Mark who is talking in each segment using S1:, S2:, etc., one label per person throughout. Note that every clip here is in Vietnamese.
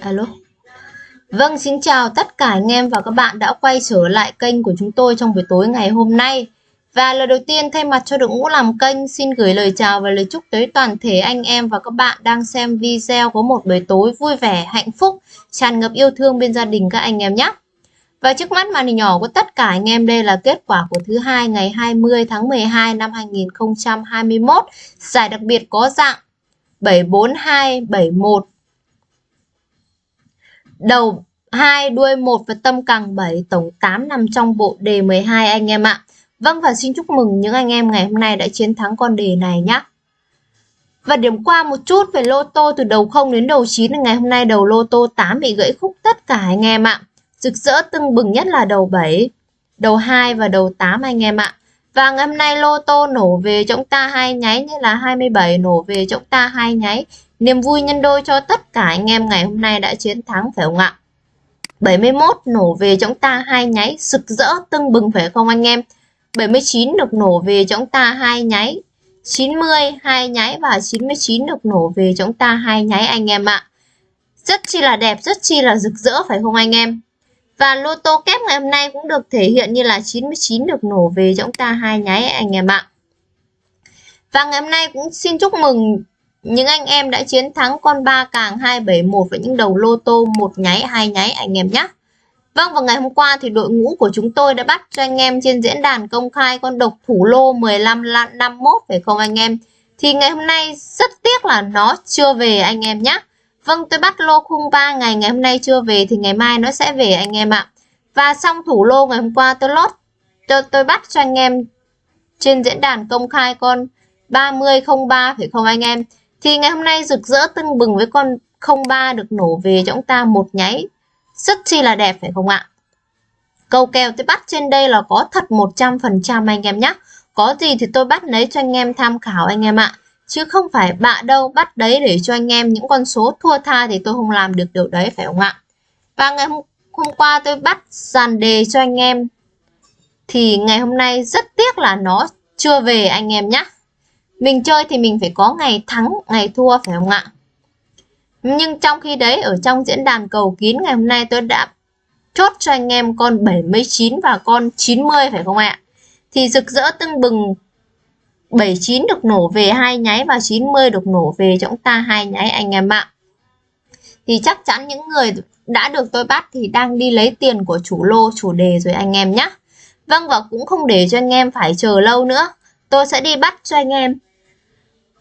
S1: Alo. Vâng, xin chào tất cả anh em và các bạn đã quay trở lại kênh của chúng tôi trong buổi tối ngày hôm nay. Và lời đầu tiên thay mặt cho đội ngũ làm kênh xin gửi lời chào và lời chúc tới toàn thể anh em và các bạn đang xem video có một buổi tối vui vẻ, hạnh phúc, tràn ngập yêu thương bên gia đình các anh em nhé. Và trước mắt màn hình nhỏ của tất cả anh em đây là kết quả của thứ hai ngày 20 tháng 12 năm 2021. Giải đặc biệt có dạng 74271 đầu 2 đuôi 1 và tâm càng 7 tổng 8 nằm trong bộ đề 12 anh em ạ. Vâng và xin chúc mừng những anh em ngày hôm nay đã chiến thắng con đề này nhé. Và điểm qua một chút về lô tô từ đầu 0 đến đầu 9 ngày hôm nay đầu lô tô 8 bị gãy khúc tất cả anh em ạ. Rực rỡ tưng bừng nhất là đầu 7, đầu 2 và đầu 8 anh em ạ. Và ngày hôm nay lô tô nổ về chúng ta hai nháy như là 27 nổ về chúng ta hai nháy. Niềm vui nhân đôi cho tất cả anh em ngày hôm nay đã chiến thắng phải không ạ? 71 nổ về chúng ta hai nháy sực rỡ tưng bừng phải không anh em? 79 được nổ về chúng ta hai nháy 90 hai nháy và 99 được nổ về chúng ta hai nháy anh em ạ. Rất chi là đẹp, rất chi là rực rỡ phải không anh em? Và lô tô kép ngày hôm nay cũng được thể hiện như là 99 được nổ về chúng ta hai nháy anh em ạ. Và ngày hôm nay cũng xin chúc mừng những anh em đã chiến thắng con ba càng 271 với những đầu lô tô một nháy hai nháy anh em nhé. Vâng và ngày hôm qua thì đội ngũ của chúng tôi đã bắt cho anh em trên diễn đàn công khai con độc thủ lô 15 51 phải không anh em? Thì ngày hôm nay rất tiếc là nó chưa về anh em nhé. Vâng tôi bắt lô khung 3 ngày ngày hôm nay chưa về thì ngày mai nó sẽ về anh em ạ. Và xong thủ lô ngày hôm qua tôi lót tôi, tôi bắt cho anh em trên diễn đàn công khai con 3003 phải không anh em? Thì ngày hôm nay rực rỡ tưng bừng với con 03 được nổ về cho chúng ta một nháy. Rất chi là đẹp phải không ạ? Câu kèo tôi bắt trên đây là có thật 100% anh em nhé. Có gì thì tôi bắt lấy cho anh em tham khảo anh em ạ. Chứ không phải bạ đâu bắt đấy để cho anh em những con số thua tha thì tôi không làm được điều đấy phải không ạ? Và ngày hôm, hôm qua tôi bắt dàn đề cho anh em. Thì ngày hôm nay rất tiếc là nó chưa về anh em nhé. Mình chơi thì mình phải có ngày thắng, ngày thua phải không ạ? Nhưng trong khi đấy ở trong diễn đàn cầu kín ngày hôm nay tôi đã chốt cho anh em con 79 và con 90 phải không ạ? Thì rực rỡ tưng bừng 79 được nổ về hai nháy và 90 được nổ về cho chúng ta hai nháy anh em ạ. Thì chắc chắn những người đã được tôi bắt thì đang đi lấy tiền của chủ lô chủ đề rồi anh em nhé. Vâng và cũng không để cho anh em phải chờ lâu nữa. Tôi sẽ đi bắt cho anh em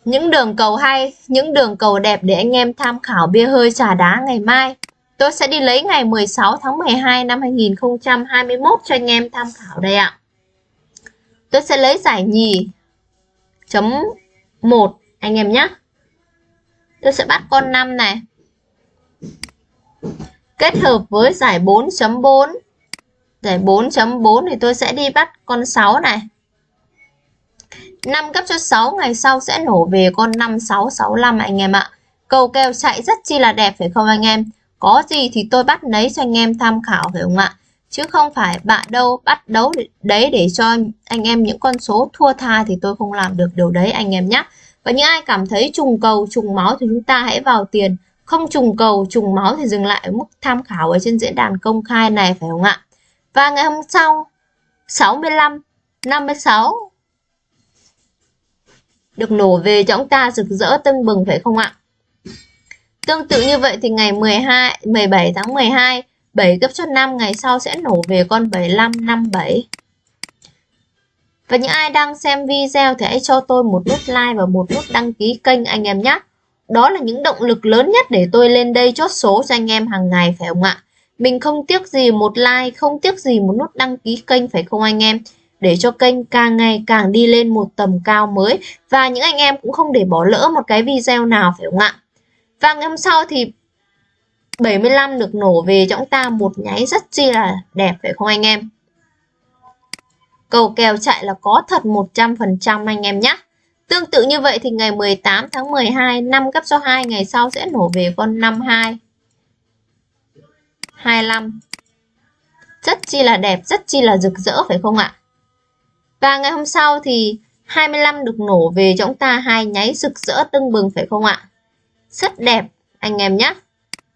S1: những đường cầu hay, những đường cầu đẹp để anh em tham khảo bia hơi trà đá ngày mai. Tôi sẽ đi lấy ngày 16 tháng 12 năm 2021 cho anh em tham khảo đây ạ. Tôi sẽ lấy giải nhì chấm 1 anh em nhé. Tôi sẽ bắt con 5 này. Kết hợp với giải 4.4. Giải 4.4 thì tôi sẽ đi bắt con 6 này. 5 cấp cho 6 ngày sau sẽ nổ về con 5665 anh em ạ. Cầu kèo chạy rất chi là đẹp phải không anh em? Có gì thì tôi bắt lấy cho anh em tham khảo phải không ạ? Chứ không phải bạn đâu bắt đấu đấy để cho anh em những con số thua tha thì tôi không làm được điều đấy anh em nhé. Và những ai cảm thấy trùng cầu, trùng máu thì chúng ta hãy vào tiền. Không trùng cầu, trùng máu thì dừng lại ở mức tham khảo ở trên diễn đàn công khai này phải không ạ? Và ngày hôm sau 65, 56 được nổ về cho ông ta rực rỡ tưng bừng phải không ạ? Tương tự như vậy thì ngày 12 17 tháng 12 7 gấp cho 5 ngày sau sẽ nổ về con 7557. Và những ai đang xem video thì hãy cho tôi một nút like và một nút đăng ký kênh anh em nhé. Đó là những động lực lớn nhất để tôi lên đây chốt số cho anh em hàng ngày phải không ạ? Mình không tiếc gì một like, không tiếc gì một nút đăng ký kênh phải không anh em? Để cho kênh càng ngày càng đi lên một tầm cao mới. Và những anh em cũng không để bỏ lỡ một cái video nào, phải không ạ? Và ngày hôm sau thì 75 được nổ về cho chúng ta một nháy rất chi là đẹp, phải không anh em? Cầu kèo chạy là có thật 100% anh em nhé Tương tự như vậy thì ngày 18 tháng 12 năm cấp số 2 ngày sau sẽ nổ về con 52 25 rất chi là đẹp, rất chi là rực rỡ, phải không ạ? Và ngày hôm sau thì 25 được nổ về cho chúng ta hai nháy rực rỡ tưng bừng phải không ạ? Rất đẹp anh em nhé.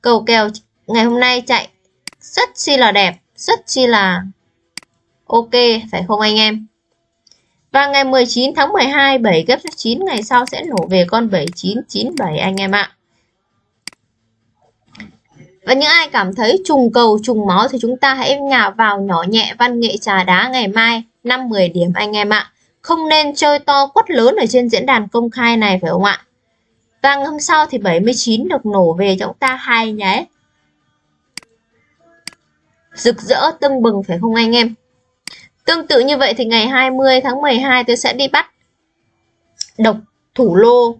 S1: Cầu kèo ngày hôm nay chạy rất chi là đẹp, rất chi là ok, phải không anh em? Và ngày 19 tháng 12, 7 ghép số 9 ngày sau sẽ nổ về con 7997 anh em ạ. Và những ai cảm thấy trùng cầu trùng máu thì chúng ta hãy nhào vào nhỏ nhẹ văn nghệ trà đá ngày mai 5-10 điểm anh em ạ. Không nên chơi to quất lớn ở trên diễn đàn công khai này, phải không ạ? Và hôm sau thì 79 được nổ về cho chúng ta hai nhé. Rực rỡ tưng bừng, phải không anh em? Tương tự như vậy thì ngày 20 tháng 12 tôi sẽ đi bắt độc thủ lô.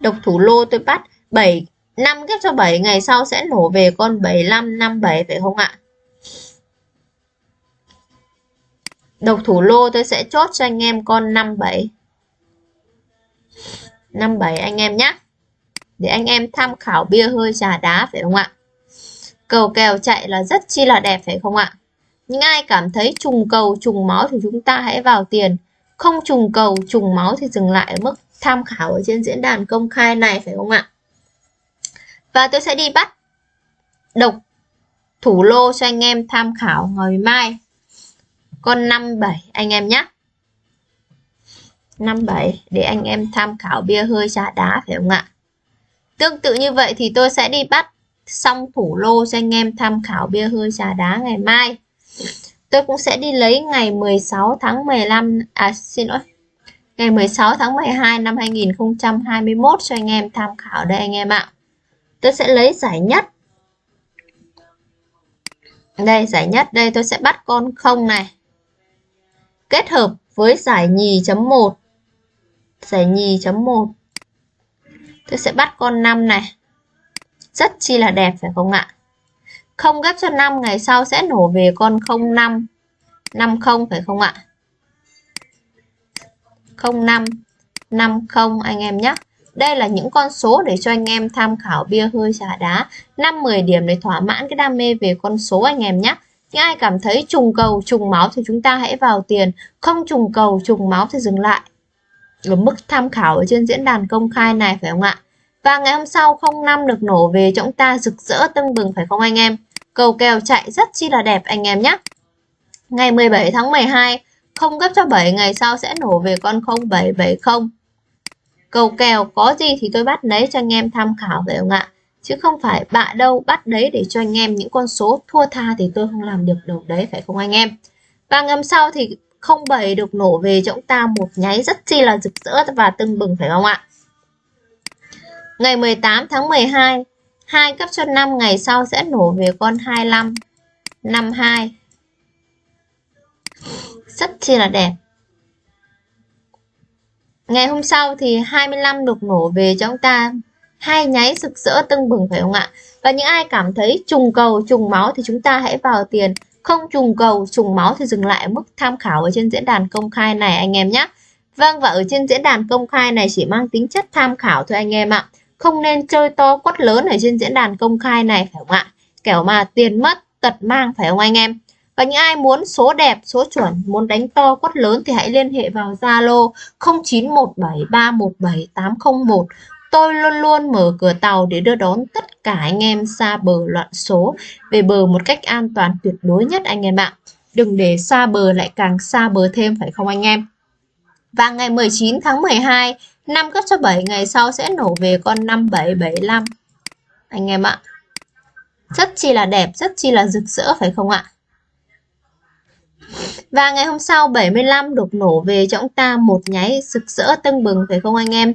S1: Độc thủ lô tôi bắt 7 5 ghép cho 7 ngày sau sẽ nổ về con 75 57 phải không ạ? Độc thủ lô, tôi sẽ chốt cho anh em con 57. 57 anh em nhé. Để anh em tham khảo bia hơi trà đá, phải không ạ? Cầu kèo chạy là rất chi là đẹp, phải không ạ? nhưng ai cảm thấy trùng cầu, trùng máu thì chúng ta hãy vào tiền. Không trùng cầu, trùng máu thì dừng lại ở mức tham khảo ở trên diễn đàn công khai này, phải không ạ? Và tôi sẽ đi bắt độc thủ lô cho anh em tham khảo ngày mai. Con 57 anh em nhé. 57 để anh em tham khảo bia hơi trà đá phải không ạ? Tương tự như vậy thì tôi sẽ đi bắt xong thủ lô cho anh em tham khảo bia hơi trà đá ngày mai. Tôi cũng sẽ đi lấy ngày 16 tháng 15 à xin lỗi. Ngày 16 tháng 12 năm 2021 cho anh em tham khảo đây anh em ạ. Tôi sẽ lấy giải nhất. Đây, giải nhất đây, tôi sẽ bắt con không này. Kết hợp với giải nhì chấm 1. Giải nhì chấm 1. Tôi sẽ bắt con 5 này. Rất chi là đẹp phải không ạ? Không ghép cho 5 ngày sau sẽ nổ về con 05 50 phải không ạ? 05 50 anh em nhé. Đây là những con số để cho anh em tham khảo bia hơi trà đá 5-10 điểm để thỏa mãn cái đam mê về con số anh em nhé. Những ai cảm thấy trùng cầu trùng máu thì chúng ta hãy vào tiền Không trùng cầu trùng máu thì dừng lại Ở mức tham khảo ở trên diễn đàn công khai này phải không ạ? Và ngày hôm sau 05 được nổ về cho chúng ta rực rỡ tưng bừng phải không anh em? Cầu kèo chạy rất chi là đẹp anh em nhé. Ngày 17 tháng 12, không gấp cho 7 ngày sau sẽ nổ về con 0770. Cầu kèo có gì thì tôi bắt lấy cho anh em tham khảo phải không ạ? Chứ không phải bạ đâu bắt đấy để cho anh em những con số thua tha thì tôi không làm được đầu đấy phải không anh em? Và ngầm sau thì 07 được nổ về cho chúng ta một nháy rất chi là rực rỡ và tưng bừng phải không ạ? Ngày 18 tháng 12, 2 cấp cho 5 ngày sau sẽ nổ về con 25, 52. Rất chi là đẹp. Ngày hôm sau thì 25 được nổ về cho chúng ta hai nháy rực rỡ tưng bừng phải không ạ? Và những ai cảm thấy trùng cầu, trùng máu thì chúng ta hãy vào tiền. Không trùng cầu, trùng máu thì dừng lại ở mức tham khảo ở trên diễn đàn công khai này anh em nhé. Vâng và ở trên diễn đàn công khai này chỉ mang tính chất tham khảo thôi anh em ạ. Không nên chơi to quất lớn ở trên diễn đàn công khai này phải không ạ? Kẻo mà tiền mất, tật mang phải không anh em? Và những ai muốn số đẹp, số chuẩn, muốn đánh to quất lớn thì hãy liên hệ vào Zalo 0917317801. Tôi luôn luôn mở cửa tàu để đưa đón tất cả anh em xa bờ loạn số về bờ một cách an toàn tuyệt đối nhất anh em ạ. Đừng để xa bờ lại càng xa bờ thêm phải không anh em? Và ngày 19 tháng 12, năm cấp cho 7 ngày sau sẽ nổ về con 5775. Anh em ạ. Rất chi là đẹp, rất chi là rực rỡ phải không ạ? Và ngày hôm sau 75 được nổ về cho chúng ta một nháy rực rỡ tưng bừng phải không anh em?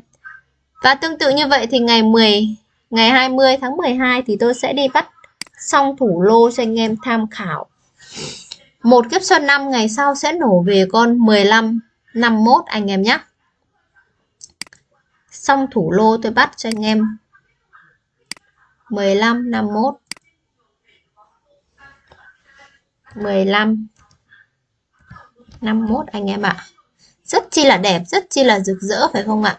S1: Và tương tự như vậy thì ngày 10 ngày 20 tháng 12 thì tôi sẽ đi bắt xong thủ lô cho anh em tham khảo. Một kiếp xuân năm ngày sau sẽ nổ về con 15 51 anh em nhé. Xong thủ lô tôi bắt cho anh em 15 51 15 51 anh em ạ. Rất chi là đẹp, rất chi là rực rỡ phải không ạ?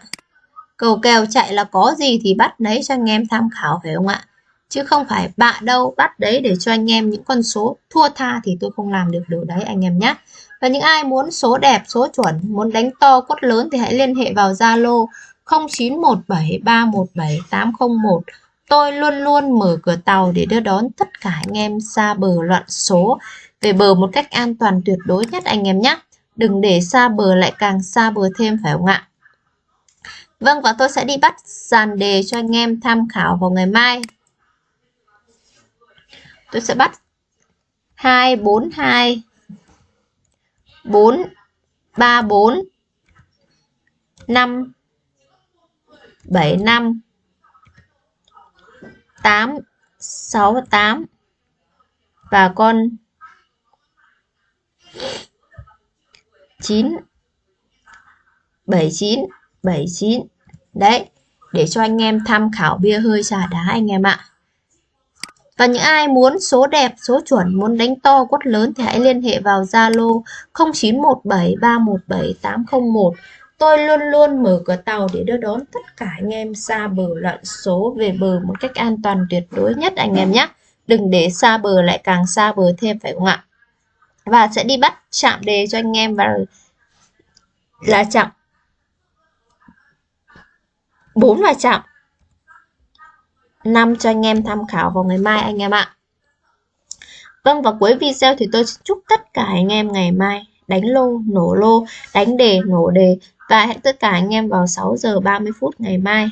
S1: Cầu kèo chạy là có gì thì bắt đấy cho anh em tham khảo phải không ạ? Chứ không phải bạ đâu bắt đấy để cho anh em những con số thua tha thì tôi không làm được điều đấy anh em nhé. Và những ai muốn số đẹp, số chuẩn, muốn đánh to cốt lớn thì hãy liên hệ vào Zalo 0917317801 Tôi luôn luôn mở cửa tàu để đưa đón tất cả anh em xa bờ loạn số về bờ một cách an toàn tuyệt đối nhất anh em nhé. Đừng để xa bờ lại càng xa bờ thêm phải không ạ? Vâng và tôi sẽ đi bắt dàn đề cho anh em tham khảo vào ngày mai. Tôi sẽ bắt 2 4 2 4 3 4 5 7 5 8 6 8 và con 9 79 79 đấy để cho anh em tham khảo bia hơi trà đá anh em ạ và những ai muốn số đẹp, số chuẩn, muốn đánh to quất lớn thì hãy liên hệ vào Zalo 0917317801. Tôi luôn luôn mở cửa tàu để đưa đón tất cả anh em xa bờ loạn số về bờ một cách an toàn tuyệt đối nhất anh em nhé. Đừng để xa bờ lại càng xa bờ thêm phải không ạ? Và sẽ đi bắt chạm đề cho anh em và là chạm 4 và chạm 5 cho anh em tham khảo vào ngày mai anh em ạ. Vâng và cuối video thì tôi chúc tất cả anh em ngày mai đánh lô, nổ lô, đánh đề, nổ đề và hẹn tất cả anh em vào 6 giờ 30 phút ngày mai.